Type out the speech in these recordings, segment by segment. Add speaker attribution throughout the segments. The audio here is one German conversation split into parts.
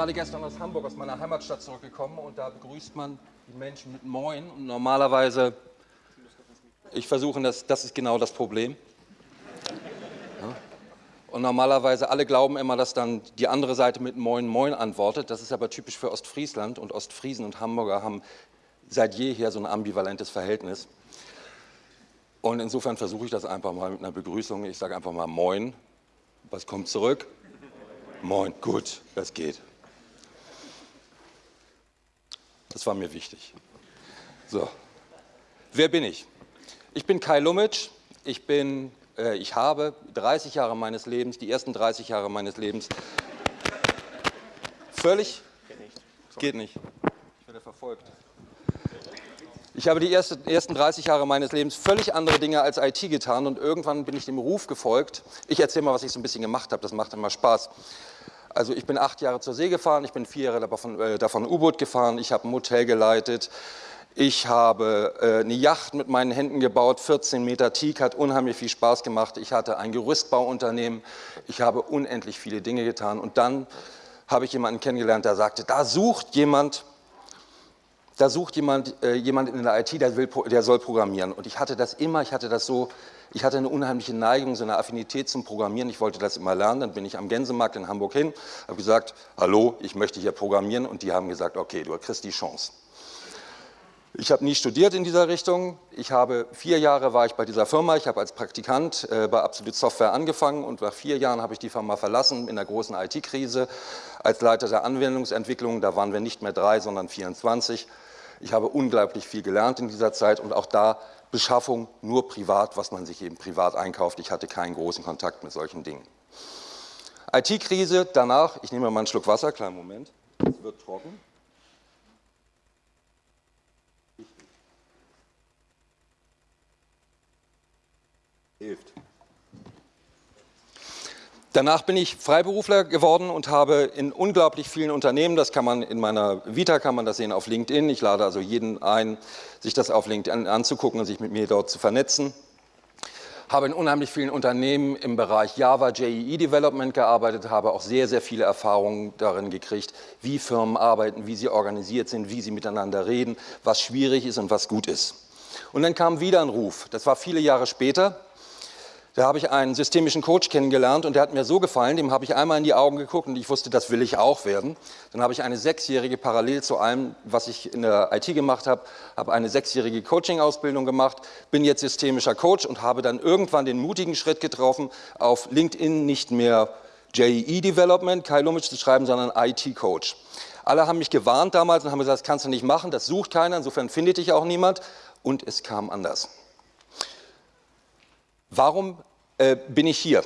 Speaker 1: gerade gestern aus Hamburg, aus meiner Heimatstadt zurückgekommen und da begrüßt man die Menschen mit Moin und normalerweise, ich versuche das, das ist genau das Problem. Ja. Und normalerweise, alle glauben immer, dass dann die andere Seite mit Moin Moin antwortet. Das ist aber typisch für Ostfriesland und Ostfriesen und Hamburger haben seit jeher so ein ambivalentes Verhältnis. Und insofern versuche ich das einfach mal mit einer Begrüßung. Ich sage einfach mal Moin. Was kommt zurück? Moin, gut, das geht. Das war mir wichtig. So, wer bin ich? Ich bin Kai Lumitsch. Ich, bin, äh, ich habe 30 Jahre meines Lebens, die ersten 30 Jahre meines Lebens, völlig, geht nicht, ich werde verfolgt. Ich habe die ersten 30 Jahre meines Lebens völlig andere Dinge als IT getan und irgendwann bin ich dem Ruf gefolgt. Ich erzähle mal, was ich so ein bisschen gemacht habe, das macht immer Spaß. Also ich bin acht Jahre zur See gefahren, ich bin vier Jahre davon, äh, davon U-Boot gefahren, ich habe ein Hotel geleitet, ich habe äh, eine Yacht mit meinen Händen gebaut, 14 Meter Teak, hat unheimlich viel Spaß gemacht. Ich hatte ein Gerüstbauunternehmen, ich habe unendlich viele Dinge getan und dann habe ich jemanden kennengelernt, der sagte, da sucht jemand, da sucht jemand, äh, jemand in der IT, der, will, der soll programmieren. Und ich hatte das immer, ich hatte das so, ich hatte eine unheimliche Neigung, so eine Affinität zum Programmieren. Ich wollte das immer lernen. Dann bin ich am Gänsemarkt in Hamburg hin, habe gesagt, hallo, ich möchte hier programmieren. Und die haben gesagt, okay, du kriegst die Chance. Ich habe nie studiert in dieser Richtung. Ich habe vier Jahre war ich bei dieser Firma. Ich habe als Praktikant äh, bei Absolute Software angefangen und nach vier Jahren habe ich die Firma verlassen in der großen IT-Krise als Leiter der Anwendungsentwicklung. Da waren wir nicht mehr drei, sondern 24. Ich habe unglaublich viel gelernt in dieser Zeit und auch da Beschaffung nur privat, was man sich eben privat einkauft. Ich hatte keinen großen Kontakt mit solchen Dingen. IT-Krise, danach, ich nehme mal einen Schluck Wasser, kleinen Moment, es wird trocken. Hilft. Danach bin ich Freiberufler geworden und habe in unglaublich vielen Unternehmen, das kann man in meiner Vita, kann man das sehen auf LinkedIn, ich lade also jeden ein, sich das auf LinkedIn anzugucken und sich mit mir dort zu vernetzen, habe in unheimlich vielen Unternehmen im Bereich Java, JEE Development gearbeitet, habe auch sehr, sehr viele Erfahrungen darin gekriegt, wie Firmen arbeiten, wie sie organisiert sind, wie sie miteinander reden, was schwierig ist und was gut ist. Und dann kam wieder ein Ruf, das war viele Jahre später, da habe ich einen systemischen Coach kennengelernt und der hat mir so gefallen, dem habe ich einmal in die Augen geguckt und ich wusste, das will ich auch werden. Dann habe ich eine sechsjährige, parallel zu allem, was ich in der IT gemacht habe, habe eine sechsjährige Coaching-Ausbildung gemacht, bin jetzt systemischer Coach und habe dann irgendwann den mutigen Schritt getroffen, auf LinkedIn nicht mehr JEE Development, Kai Lumitsch zu schreiben, sondern IT-Coach. Alle haben mich gewarnt damals und haben gesagt, das kannst du nicht machen, das sucht keiner, insofern findet dich auch niemand und es kam anders. Warum äh, bin ich hier?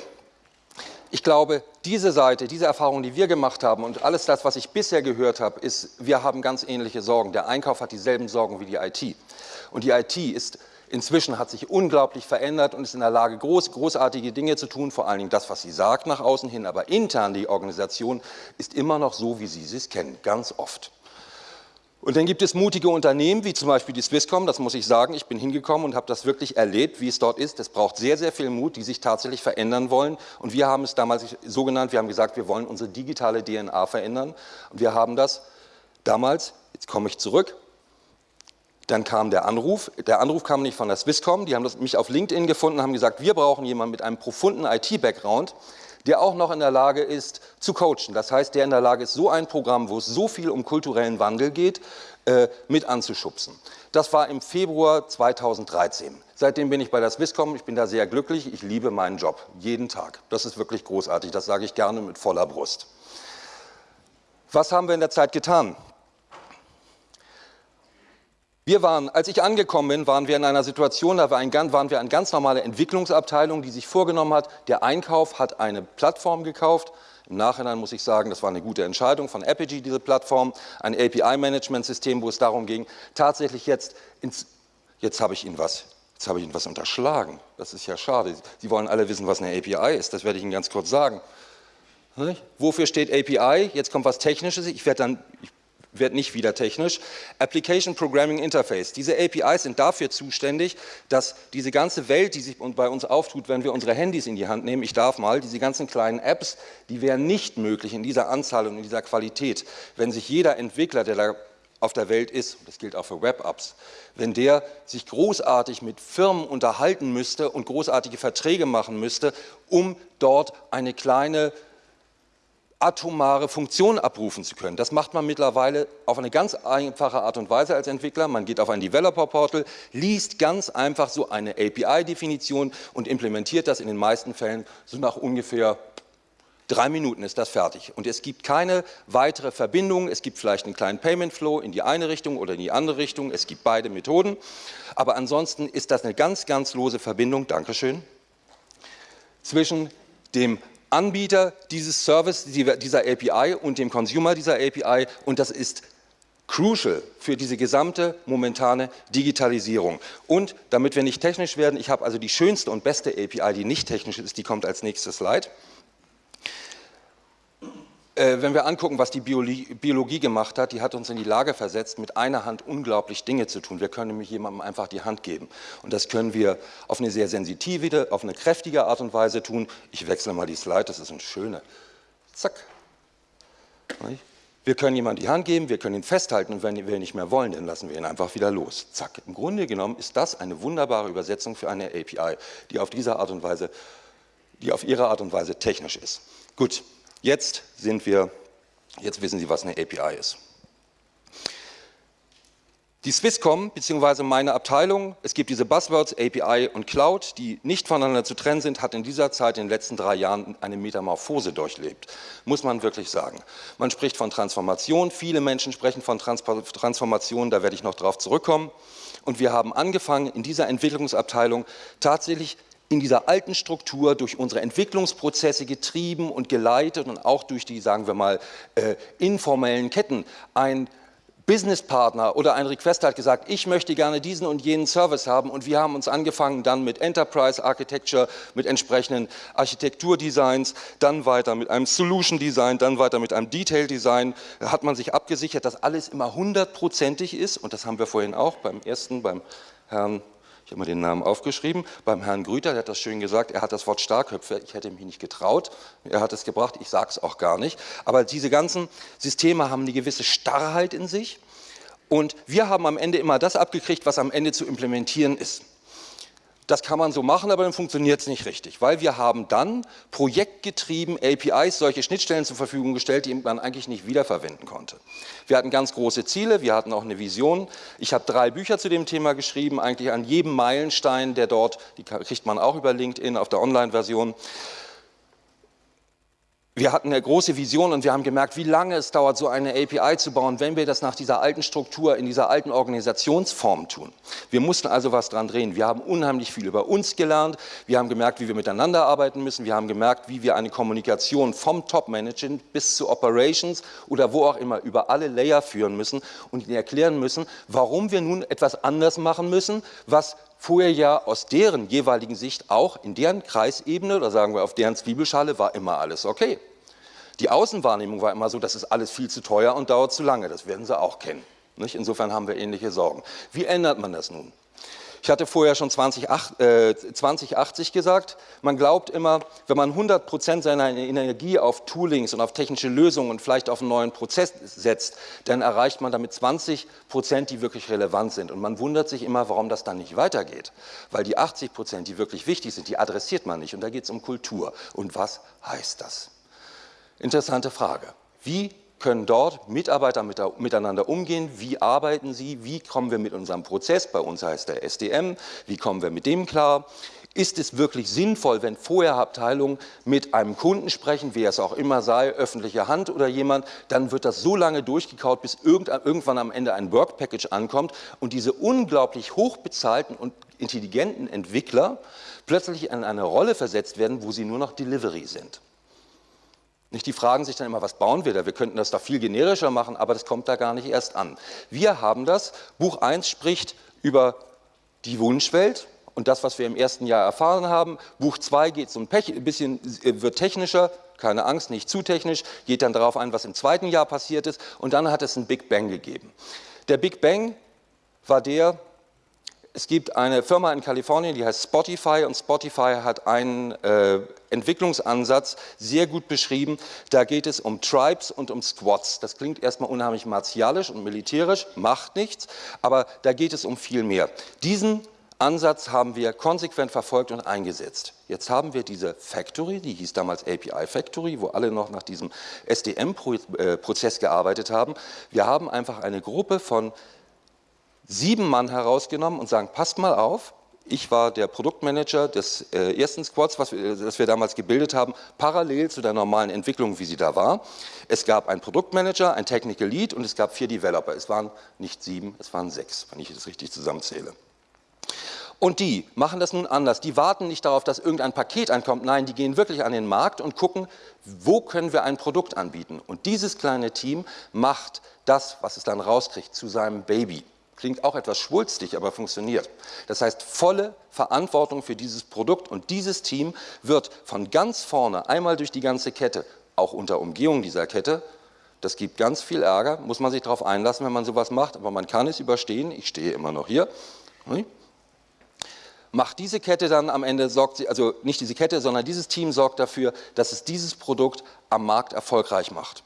Speaker 1: Ich glaube, diese Seite, diese Erfahrung, die wir gemacht haben und alles das, was ich bisher gehört habe, ist, wir haben ganz ähnliche Sorgen. Der Einkauf hat dieselben Sorgen wie die IT. Und die IT ist inzwischen hat sich unglaublich verändert und ist in der Lage, groß, großartige Dinge zu tun, vor allen Dingen das, was sie sagt nach außen hin, aber intern die Organisation ist immer noch so, wie Sie es kennen, ganz oft. Und dann gibt es mutige Unternehmen, wie zum Beispiel die Swisscom, das muss ich sagen, ich bin hingekommen und habe das wirklich erlebt, wie es dort ist. Es braucht sehr, sehr viel Mut, die sich tatsächlich verändern wollen. Und wir haben es damals so genannt, wir haben gesagt, wir wollen unsere digitale DNA verändern. Und wir haben das damals, jetzt komme ich zurück, dann kam der Anruf, der Anruf kam nicht von der Swisscom, die haben mich auf LinkedIn gefunden und haben gesagt, wir brauchen jemanden mit einem profunden IT-Background, der auch noch in der Lage ist zu coachen. Das heißt, der in der Lage ist, so ein Programm, wo es so viel um kulturellen Wandel geht, äh, mit anzuschubsen. Das war im Februar 2013. Seitdem bin ich bei der Swisscom, ich bin da sehr glücklich, ich liebe meinen Job, jeden Tag. Das ist wirklich großartig, das sage ich gerne mit voller Brust. Was haben wir in der Zeit getan? Wir waren, als ich angekommen bin, waren wir in einer Situation, da waren wir eine ganz normale Entwicklungsabteilung, die sich vorgenommen hat, der Einkauf hat eine Plattform gekauft. Im Nachhinein muss ich sagen, das war eine gute Entscheidung von Apigee, diese Plattform, ein API-Management-System, wo es darum ging, tatsächlich jetzt ins, jetzt habe ich Ihnen was, jetzt habe ich Ihnen was unterschlagen. Das ist ja schade. Sie wollen alle wissen, was eine API ist, das werde ich Ihnen ganz kurz sagen. Wofür steht API? Jetzt kommt was Technisches. Ich werde dann, ich wird nicht wieder technisch. Application Programming Interface. Diese APIs sind dafür zuständig, dass diese ganze Welt, die sich bei uns auftut, wenn wir unsere Handys in die Hand nehmen, ich darf mal, diese ganzen kleinen Apps, die wären nicht möglich in dieser Anzahl und in dieser Qualität, wenn sich jeder Entwickler, der da auf der Welt ist, das gilt auch für Web-Apps, wenn der sich großartig mit Firmen unterhalten müsste und großartige Verträge machen müsste, um dort eine kleine atomare Funktion abrufen zu können. Das macht man mittlerweile auf eine ganz einfache Art und Weise als Entwickler. Man geht auf ein Developer-Portal, liest ganz einfach so eine API-Definition und implementiert das in den meisten Fällen so nach ungefähr Drei Minuten ist das fertig und es gibt keine weitere Verbindung. Es gibt vielleicht einen kleinen Payment Flow in die eine Richtung oder in die andere Richtung. Es gibt beide Methoden, aber ansonsten ist das eine ganz, ganz lose Verbindung, Dankeschön, zwischen dem Anbieter dieses Service, dieser API und dem Consumer dieser API und das ist crucial für diese gesamte momentane Digitalisierung. Und damit wir nicht technisch werden, ich habe also die schönste und beste API, die nicht technisch ist, die kommt als nächstes Slide. Äh, wenn wir angucken, was die Biologie, gemacht hat, die hat uns in die Lage versetzt, mit einer Hand unglaublich Dinge zu tun. Wir können nämlich jemandem einfach die Hand geben. Und das können wir auf eine sehr sensitive, auf eine kräftige Art und Weise tun. Ich wechsle mal die Slide, das ist eine schöne. Zack. Wir können jemandem die Hand geben, wir können ihn festhalten und wenn wir nicht mehr wollen, dann lassen wir ihn einfach wieder los. Zack. Im Grunde genommen ist das eine wunderbare Übersetzung für eine API, die auf diese Art und Weise, die auf ihre Art und Weise technisch ist. Gut, Jetzt sind wir, jetzt wissen Sie, was eine API ist. Die Swisscom, beziehungsweise meine Abteilung, es gibt diese Buzzwords API und Cloud, die nicht voneinander zu trennen sind, hat in dieser Zeit, in den letzten drei Jahren, eine Metamorphose durchlebt. Muss man wirklich sagen. Man spricht von Transformation, viele Menschen sprechen von Transformation, da werde ich noch drauf zurückkommen. Und wir haben angefangen, in dieser Entwicklungsabteilung tatsächlich in dieser alten Struktur durch unsere Entwicklungsprozesse getrieben und geleitet und auch durch die, sagen wir mal, äh, informellen Ketten. Ein Businesspartner oder ein Requester hat gesagt, ich möchte gerne diesen und jenen Service haben und wir haben uns angefangen dann mit Enterprise Architecture, mit entsprechenden Architekturdesigns, dann weiter mit einem Solution Design, dann weiter mit einem Detail Design, da hat man sich abgesichert, dass alles immer hundertprozentig ist und das haben wir vorhin auch beim ersten, beim Herrn mal den Namen aufgeschrieben, beim Herrn Grüter, der hat das schön gesagt, er hat das Wort Starköpfe, ich hätte mich nicht getraut, er hat es gebracht, ich sage es auch gar nicht, aber diese ganzen Systeme haben eine gewisse Starrheit in sich. Und wir haben am Ende immer das abgekriegt, was am Ende zu implementieren ist. Das kann man so machen, aber dann funktioniert es nicht richtig, weil wir haben dann projektgetrieben APIs, solche Schnittstellen zur Verfügung gestellt, die man eigentlich nicht wiederverwenden konnte. Wir hatten ganz große Ziele, wir hatten auch eine Vision. Ich habe drei Bücher zu dem Thema geschrieben, eigentlich an jedem Meilenstein, der dort, die kriegt man auch über LinkedIn auf der Online-Version, wir hatten eine große Vision und wir haben gemerkt, wie lange es dauert, so eine API zu bauen, wenn wir das nach dieser alten Struktur, in dieser alten Organisationsform tun. Wir mussten also was dran drehen. Wir haben unheimlich viel über uns gelernt. Wir haben gemerkt, wie wir miteinander arbeiten müssen. Wir haben gemerkt, wie wir eine Kommunikation vom Top-Management bis zu Operations oder wo auch immer über alle Layer führen müssen und ihnen erklären müssen, warum wir nun etwas anders machen müssen, was vorher ja aus deren jeweiligen Sicht auch in deren Kreisebene oder sagen wir auf deren Zwiebelschale war immer alles okay. Die Außenwahrnehmung war immer so, das ist alles viel zu teuer und dauert zu lange, das werden Sie auch kennen. Nicht? Insofern haben wir ähnliche Sorgen. Wie ändert man das nun? Ich hatte vorher schon 2080 äh, gesagt, man glaubt immer, wenn man 100 Prozent seiner Energie auf Toolings und auf technische Lösungen und vielleicht auf einen neuen Prozess setzt, dann erreicht man damit 20 Prozent, die wirklich relevant sind. Und man wundert sich immer, warum das dann nicht weitergeht. Weil die 80 Prozent, die wirklich wichtig sind, die adressiert man nicht. Und da geht es um Kultur. Und was heißt das? Interessante Frage. Wie können dort Mitarbeiter miteinander umgehen, wie arbeiten sie, wie kommen wir mit unserem Prozess, bei uns heißt der SDM, wie kommen wir mit dem klar, ist es wirklich sinnvoll, wenn vorher Abteilungen mit einem Kunden sprechen, wer es auch immer sei, öffentliche Hand oder jemand, dann wird das so lange durchgekaut, bis irgendwann am Ende ein Work Package ankommt und diese unglaublich hochbezahlten und intelligenten Entwickler plötzlich in eine Rolle versetzt werden, wo sie nur noch Delivery sind. Nicht, die fragen sich dann immer, was bauen wir da? Wir könnten das doch viel generischer machen, aber das kommt da gar nicht erst an. Wir haben das. Buch 1 spricht über die Wunschwelt und das, was wir im ersten Jahr erfahren haben. Buch 2 geht so ein bisschen, wird technischer, keine Angst, nicht zu technisch, geht dann darauf ein, was im zweiten Jahr passiert ist und dann hat es einen Big Bang gegeben. Der Big Bang war der, es gibt eine Firma in Kalifornien, die heißt Spotify und Spotify hat einen äh, Entwicklungsansatz sehr gut beschrieben. Da geht es um Tribes und um Squads. Das klingt erstmal unheimlich martialisch und militärisch, macht nichts, aber da geht es um viel mehr. Diesen Ansatz haben wir konsequent verfolgt und eingesetzt. Jetzt haben wir diese Factory, die hieß damals API Factory, wo alle noch nach diesem SDM-Prozess äh, gearbeitet haben. Wir haben einfach eine Gruppe von sieben Mann herausgenommen und sagen, passt mal auf, ich war der Produktmanager des äh, ersten Squads, was wir, das wir damals gebildet haben, parallel zu der normalen Entwicklung, wie sie da war. Es gab einen Produktmanager, ein Technical Lead und es gab vier Developer. Es waren nicht sieben, es waren sechs, wenn ich das richtig zusammenzähle. Und die machen das nun anders. Die warten nicht darauf, dass irgendein Paket ankommt. Nein, die gehen wirklich an den Markt und gucken, wo können wir ein Produkt anbieten. Und dieses kleine Team macht das, was es dann rauskriegt, zu seinem Baby. Klingt auch etwas schwulstig, aber funktioniert. Das heißt, volle Verantwortung für dieses Produkt und dieses Team wird von ganz vorne einmal durch die ganze Kette, auch unter Umgehung dieser Kette, das gibt ganz viel Ärger, muss man sich darauf einlassen, wenn man sowas macht, aber man kann es überstehen, ich stehe immer noch hier, macht diese Kette dann am Ende, sorgt sie, also nicht diese Kette, sondern dieses Team sorgt dafür, dass es dieses Produkt am Markt erfolgreich macht.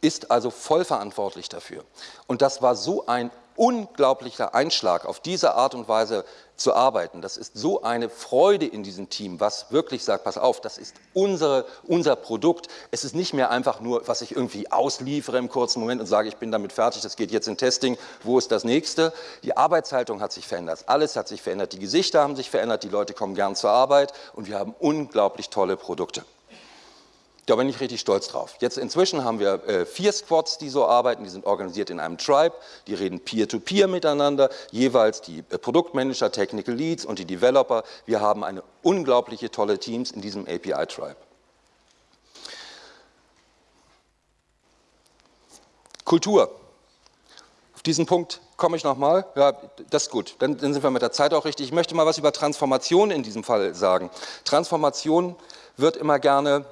Speaker 1: Ist also voll verantwortlich dafür. Und das war so ein unglaublicher Einschlag, auf diese Art und Weise zu arbeiten. Das ist so eine Freude in diesem Team, was wirklich sagt, pass auf, das ist unsere, unser Produkt. Es ist nicht mehr einfach nur, was ich irgendwie ausliefere im kurzen Moment und sage, ich bin damit fertig, das geht jetzt in Testing, wo ist das nächste? Die Arbeitshaltung hat sich verändert, alles hat sich verändert, die Gesichter haben sich verändert, die Leute kommen gern zur Arbeit und wir haben unglaublich tolle Produkte. Da bin ich richtig stolz drauf. Jetzt inzwischen haben wir äh, vier Squads, die so arbeiten, die sind organisiert in einem Tribe, die reden peer-to-peer -peer miteinander, jeweils die äh, Produktmanager, Technical Leads und die Developer. Wir haben eine unglaubliche tolle Teams in diesem API-Tribe. Kultur. Auf diesen Punkt komme ich nochmal. Ja, das ist gut. Dann, dann sind wir mit der Zeit auch richtig. Ich möchte mal was über Transformation in diesem Fall sagen. Transformation wird immer gerne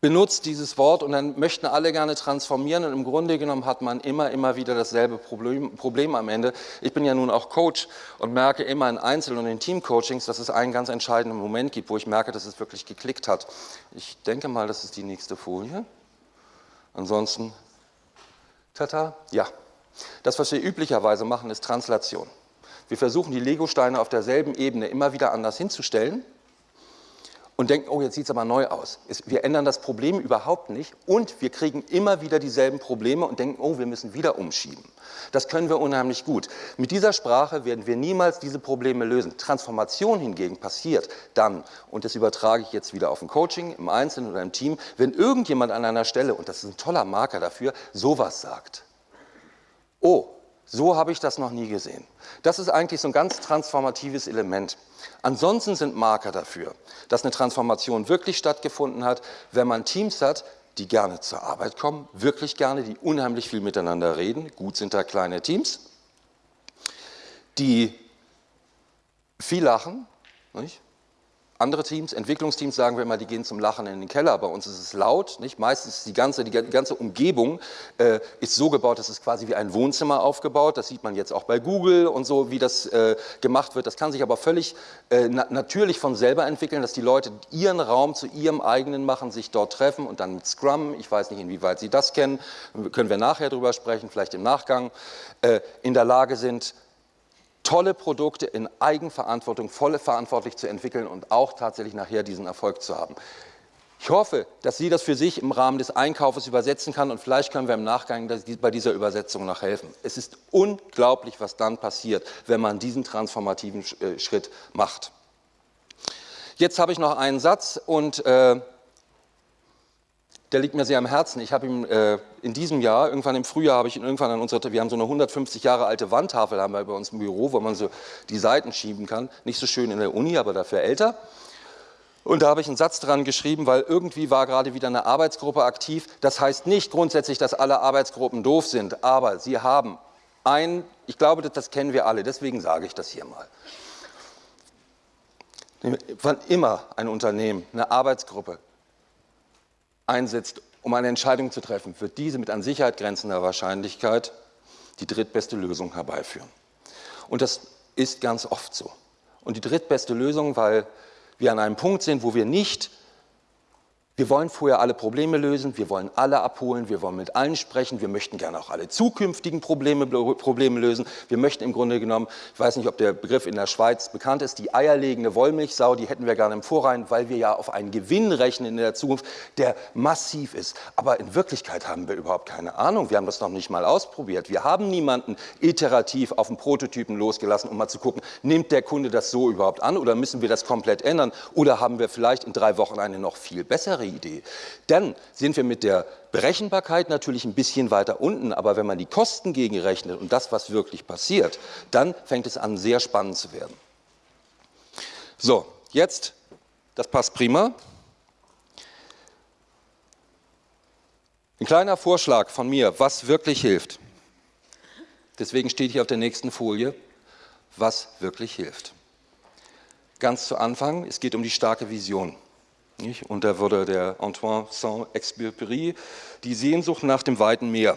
Speaker 1: benutzt dieses Wort und dann möchten alle gerne transformieren und im Grunde genommen hat man immer, immer wieder dasselbe Problem, Problem am Ende. Ich bin ja nun auch Coach und merke immer in Einzel- und in Teamcoachings, dass es einen ganz entscheidenden Moment gibt, wo ich merke, dass es wirklich geklickt hat. Ich denke mal, das ist die nächste Folie. Ansonsten, tata, ja. Das, was wir üblicherweise machen, ist Translation. Wir versuchen, die Legosteine auf derselben Ebene immer wieder anders hinzustellen und denken, oh, jetzt sieht es aber neu aus. Wir ändern das Problem überhaupt nicht und wir kriegen immer wieder dieselben Probleme und denken, oh, wir müssen wieder umschieben. Das können wir unheimlich gut. Mit dieser Sprache werden wir niemals diese Probleme lösen. Transformation hingegen passiert dann, und das übertrage ich jetzt wieder auf ein Coaching, im Einzelnen oder im Team, wenn irgendjemand an einer Stelle, und das ist ein toller Marker dafür, sowas sagt. Oh, so habe ich das noch nie gesehen. Das ist eigentlich so ein ganz transformatives Element. Ansonsten sind Marker dafür, dass eine Transformation wirklich stattgefunden hat, wenn man Teams hat, die gerne zur Arbeit kommen, wirklich gerne, die unheimlich viel miteinander reden. Gut sind da kleine Teams, die viel lachen, nicht? Andere Teams, Entwicklungsteams sagen wir immer, die gehen zum Lachen in den Keller. Bei uns ist es laut, nicht? Meistens ist die ganze, die ganze Umgebung äh, ist so gebaut, dass es quasi wie ein Wohnzimmer aufgebaut. Das sieht man jetzt auch bei Google und so, wie das äh, gemacht wird. Das kann sich aber völlig äh, na natürlich von selber entwickeln, dass die Leute ihren Raum zu ihrem eigenen machen, sich dort treffen und dann mit Scrum, ich weiß nicht, inwieweit Sie das kennen, können wir nachher drüber sprechen, vielleicht im Nachgang, äh, in der Lage sind, tolle Produkte in Eigenverantwortung, volle verantwortlich zu entwickeln und auch tatsächlich nachher diesen Erfolg zu haben. Ich hoffe, dass Sie das für sich im Rahmen des Einkaufes übersetzen kann und vielleicht können wir im Nachgang bei dieser Übersetzung noch helfen. Es ist unglaublich, was dann passiert, wenn man diesen transformativen äh, Schritt macht. Jetzt habe ich noch einen Satz und äh, der liegt mir sehr am Herzen. Ich habe ihm äh, in diesem Jahr, irgendwann im Frühjahr, habe ich ihn irgendwann an unserer, wir haben so eine 150 Jahre alte Wandtafel haben wir bei uns im Büro, wo man so die Seiten schieben kann. Nicht so schön in der Uni, aber dafür älter. Und da habe ich einen Satz dran geschrieben, weil irgendwie war gerade wieder eine Arbeitsgruppe aktiv. Das heißt nicht grundsätzlich, dass alle Arbeitsgruppen doof sind, aber sie haben ein, ich glaube, das kennen wir alle, deswegen sage ich das hier mal. wann immer ein Unternehmen eine Arbeitsgruppe einsetzt, um eine Entscheidung zu treffen, wird diese mit an Sicherheit grenzender Wahrscheinlichkeit die drittbeste Lösung herbeiführen. Und das ist ganz oft so. Und die drittbeste Lösung, weil wir an einem Punkt sind, wo wir nicht wir wollen vorher alle Probleme lösen, wir wollen alle abholen, wir wollen mit allen sprechen, wir möchten gerne auch alle zukünftigen Probleme, Probleme lösen. Wir möchten im Grunde genommen, ich weiß nicht, ob der Begriff in der Schweiz bekannt ist, die eierlegende Wollmilchsau, die hätten wir gerne im Vorrein, weil wir ja auf einen Gewinn rechnen in der Zukunft, der massiv ist. Aber in Wirklichkeit haben wir überhaupt keine Ahnung, wir haben das noch nicht mal ausprobiert. Wir haben niemanden iterativ auf den Prototypen losgelassen, um mal zu gucken, nimmt der Kunde das so überhaupt an oder müssen wir das komplett ändern oder haben wir vielleicht in drei Wochen eine noch viel bessere Idee. Dann sind wir mit der Berechenbarkeit natürlich ein bisschen weiter unten, aber wenn man die Kosten gegenrechnet und das, was wirklich passiert, dann fängt es an, sehr spannend zu werden. So, jetzt, das passt prima. Ein kleiner Vorschlag von mir, was wirklich hilft. Deswegen steht hier auf der nächsten Folie, was wirklich hilft. Ganz zu Anfang, es geht um die starke Vision. Und da wurde der Antoine Saint-Exupéry die Sehnsucht nach dem weiten Meer.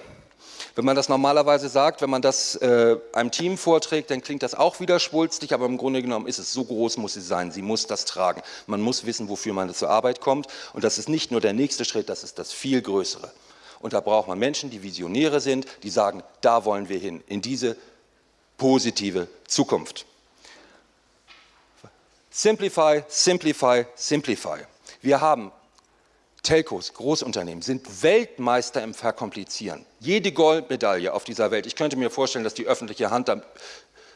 Speaker 1: Wenn man das normalerweise sagt, wenn man das äh, einem Team vorträgt, dann klingt das auch wieder schwulstig, aber im Grunde genommen ist es, so groß muss sie sein, sie muss das tragen. Man muss wissen, wofür man zur Arbeit kommt und das ist nicht nur der nächste Schritt, das ist das viel Größere. Und da braucht man Menschen, die Visionäre sind, die sagen, da wollen wir hin, in diese positive Zukunft. Simplify, simplify, simplify. Wir haben Telcos, Großunternehmen, sind Weltmeister im Verkomplizieren. Jede Goldmedaille auf dieser Welt, ich könnte mir vorstellen, dass die öffentliche Hand da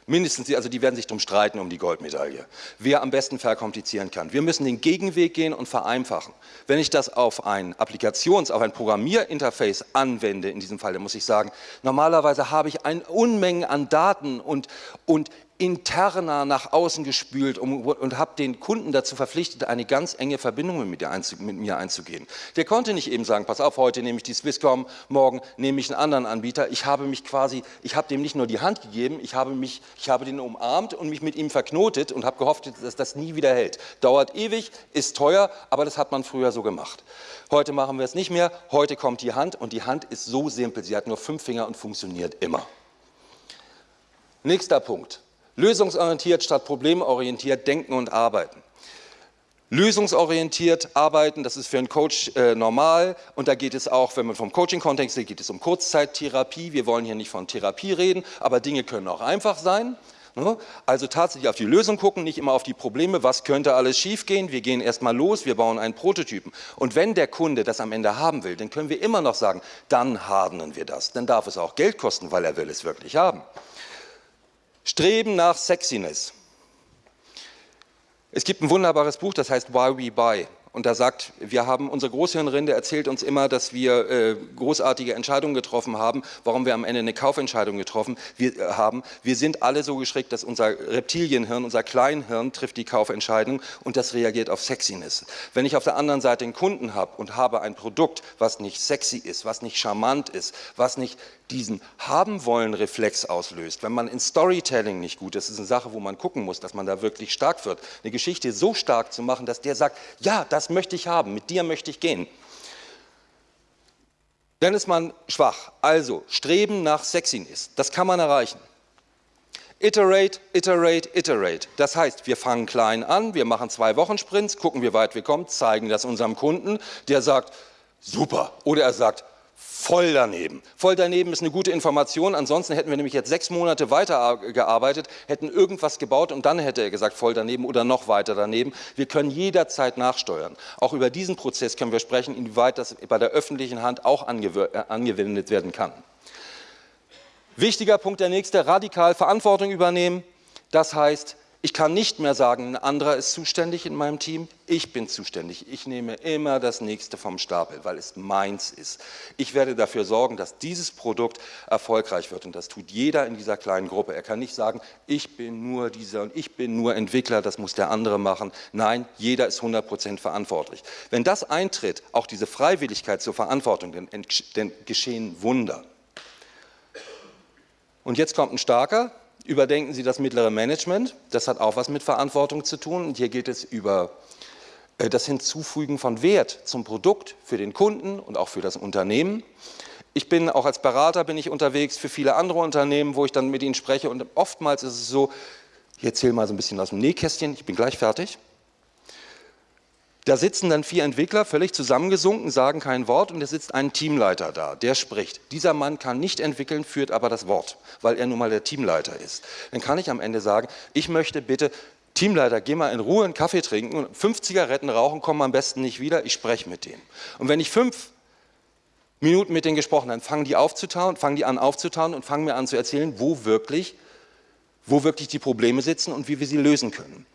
Speaker 1: mindestens, also die werden sich darum streiten um die Goldmedaille, wer am besten verkomplizieren kann. Wir müssen den Gegenweg gehen und vereinfachen. Wenn ich das auf ein Applikations-, auf ein Programmierinterface anwende, in diesem Fall, dann muss ich sagen, normalerweise habe ich eine Unmenge an Daten und, und interner nach außen gespült und habe den Kunden dazu verpflichtet, eine ganz enge Verbindung mit, mit, mir einzugehen. Der konnte nicht eben sagen, pass auf, heute nehme ich die Swisscom, morgen nehme ich einen anderen Anbieter. Ich habe mich quasi, ich habe dem nicht nur die Hand gegeben, ich habe, mich, ich habe den umarmt und mich mit ihm verknotet und habe gehofft, dass das nie wieder hält. Dauert ewig, ist teuer, aber das hat man früher so gemacht. Heute machen wir es nicht mehr, heute kommt die Hand und die Hand ist so simpel, sie hat nur fünf Finger und funktioniert immer. Nächster Punkt. Lösungsorientiert statt problemorientiert denken und arbeiten. Lösungsorientiert arbeiten, das ist für einen Coach äh, normal und da geht es auch, wenn man vom Coaching-Kontext geht, geht es um Kurzzeittherapie. Wir wollen hier nicht von Therapie reden, aber Dinge können auch einfach sein. Ne? Also tatsächlich auf die Lösung gucken, nicht immer auf die Probleme, was könnte alles schiefgehen. Wir gehen erstmal los, wir bauen einen Prototypen. Und wenn der Kunde das am Ende haben will, dann können wir immer noch sagen, dann hardenen wir das. Dann darf es auch Geld kosten, weil er will es wirklich haben. Streben nach Sexiness. Es gibt ein wunderbares Buch, das heißt Why We Buy. Und da sagt, wir haben, unsere Großhirnrinde erzählt uns immer, dass wir äh, großartige Entscheidungen getroffen haben, warum wir am Ende eine Kaufentscheidung getroffen wir, äh, haben. Wir sind alle so geschickt, dass unser Reptilienhirn, unser Kleinhirn trifft die Kaufentscheidung und das reagiert auf Sexiness. Wenn ich auf der anderen Seite einen Kunden habe und habe ein Produkt, was nicht sexy ist, was nicht charmant ist, was nicht diesen haben wollen Reflex auslöst, wenn man in Storytelling nicht gut ist, ist eine Sache, wo man gucken muss, dass man da wirklich stark wird, eine Geschichte so stark zu machen, dass der sagt, ja, das das möchte ich haben, mit dir möchte ich gehen. Dann ist man schwach. Also, Streben nach Sexiness, das kann man erreichen. Iterate, iterate, iterate. Das heißt, wir fangen klein an, wir machen zwei Wochen Sprints, gucken, wie weit wir kommen, zeigen das unserem Kunden, der sagt, super. Oder er sagt, voll daneben. Voll daneben ist eine gute Information, ansonsten hätten wir nämlich jetzt sechs Monate weitergearbeitet, hätten irgendwas gebaut und dann hätte er gesagt, voll daneben oder noch weiter daneben. Wir können jederzeit nachsteuern. Auch über diesen Prozess können wir sprechen, inwieweit das bei der öffentlichen Hand auch äh, angewendet werden kann. Wichtiger Punkt der nächste, radikal Verantwortung übernehmen. Das heißt, ich kann nicht mehr sagen, ein anderer ist zuständig in meinem Team, ich bin zuständig. Ich nehme immer das Nächste vom Stapel, weil es meins ist. Ich werde dafür sorgen, dass dieses Produkt erfolgreich wird und das tut jeder in dieser kleinen Gruppe. Er kann nicht sagen, ich bin nur dieser und ich bin nur Entwickler, das muss der andere machen. Nein, jeder ist 100% verantwortlich. Wenn das eintritt, auch diese Freiwilligkeit zur Verantwortung, dann, geschehen Wunder. Und jetzt kommt ein starker, Überdenken Sie das mittlere Management, das hat auch was mit Verantwortung zu tun und hier geht es über äh, das Hinzufügen von Wert zum Produkt für den Kunden und auch für das Unternehmen. Ich bin auch als Berater bin ich unterwegs für viele andere Unternehmen, wo ich dann mit ihnen spreche und oftmals ist es so, ich erzähle mal so ein bisschen aus dem Nähkästchen, ich bin gleich fertig. Da sitzen dann vier Entwickler, völlig zusammengesunken, sagen kein Wort und es sitzt ein Teamleiter da, der spricht. Dieser Mann kann nicht entwickeln, führt aber das Wort, weil er nun mal der Teamleiter ist. Dann kann ich am Ende sagen, ich möchte bitte, Teamleiter, geh mal in Ruhe einen Kaffee trinken und fünf Zigaretten rauchen, kommen am besten nicht wieder, ich spreche mit denen. Und wenn ich fünf Minuten mit denen gesprochen habe, fangen die, aufzutauen, fangen die an aufzutauen und fangen mir an zu erzählen, wo wirklich, wo wirklich die Probleme sitzen und wie wir sie lösen können.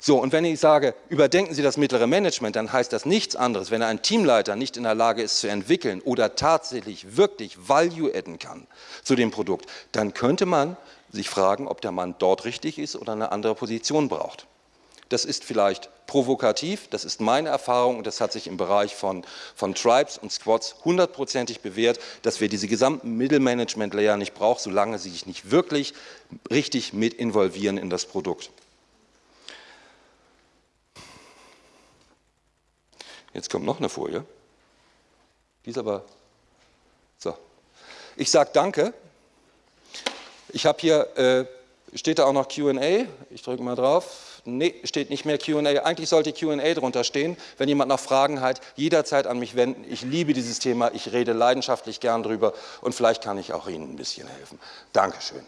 Speaker 1: So, und wenn ich sage, überdenken Sie das mittlere Management, dann heißt das nichts anderes, wenn ein Teamleiter nicht in der Lage ist zu entwickeln oder tatsächlich wirklich Value adden kann zu dem Produkt, dann könnte man sich fragen, ob der Mann dort richtig ist oder eine andere Position braucht. Das ist vielleicht provokativ, das ist meine Erfahrung und das hat sich im Bereich von, von Tribes und Squads hundertprozentig bewährt, dass wir diese gesamten Mittelmanagement-Layer nicht brauchen, solange sie sich nicht wirklich richtig mit involvieren in das Produkt. Jetzt kommt noch eine Folie. Die ist aber... So. Ich sage Danke. Ich habe hier, äh, steht da auch noch Q&A? Ich drücke mal drauf. Nee, steht nicht mehr Q&A. Eigentlich sollte Q&A drunter stehen. Wenn jemand noch Fragen hat, jederzeit an mich wenden. Ich liebe dieses Thema, ich rede leidenschaftlich gern drüber und vielleicht kann ich auch Ihnen ein bisschen helfen. Dankeschön.